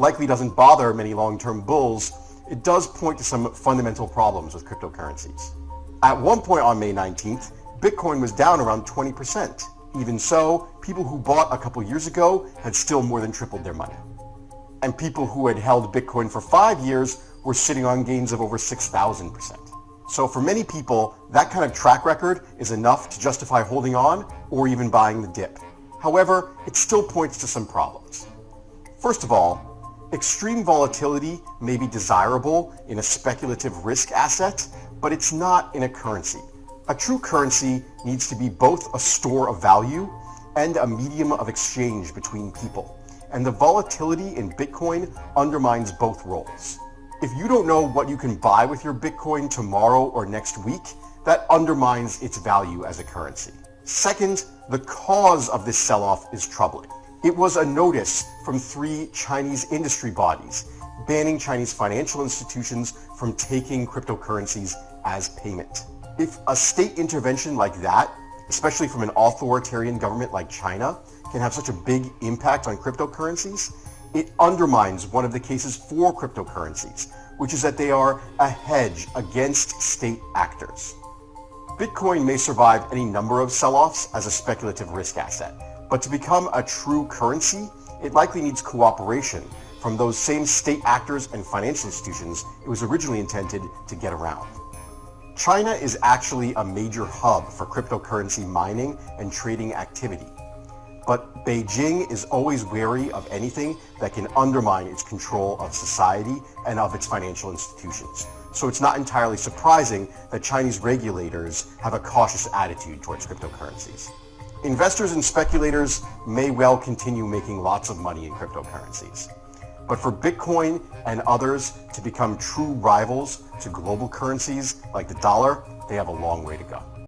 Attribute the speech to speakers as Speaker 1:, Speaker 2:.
Speaker 1: likely doesn't bother many long-term bulls, it does point to some fundamental problems with cryptocurrencies. At one point on May 19th, Bitcoin was down around 20%. Even so, people who bought a couple years ago had still more than tripled their money. And people who had held Bitcoin for five years were sitting on gains of over 6,000%. So for many people, that kind of track record is enough to justify holding on or even buying the dip. However, it still points to some problems. First of all, extreme volatility may be desirable in a speculative risk asset, but it's not in a currency. A true currency needs to be both a store of value and a medium of exchange between people. And the volatility in Bitcoin undermines both roles. If you don't know what you can buy with your Bitcoin tomorrow or next week, that undermines its value as a currency. Second, the cause of this sell-off is troubling. It was a notice from three Chinese industry bodies banning Chinese financial institutions from taking cryptocurrencies as payment. If a state intervention like that, especially from an authoritarian government like China, can have such a big impact on cryptocurrencies, it undermines one of the cases for cryptocurrencies, which is that they are a hedge against state actors. Bitcoin may survive any number of sell-offs as a speculative risk asset, but to become a true currency, it likely needs cooperation from those same state actors and financial institutions it was originally intended to get around. China is actually a major hub for cryptocurrency mining and trading activity, but Beijing is always wary of anything that can undermine its control of society and of its financial institutions. So it's not entirely surprising that Chinese regulators have a cautious attitude towards cryptocurrencies. Investors and speculators may well continue making lots of money in cryptocurrencies. But for Bitcoin and others to become true rivals to global currencies like the dollar, they have a long way to go.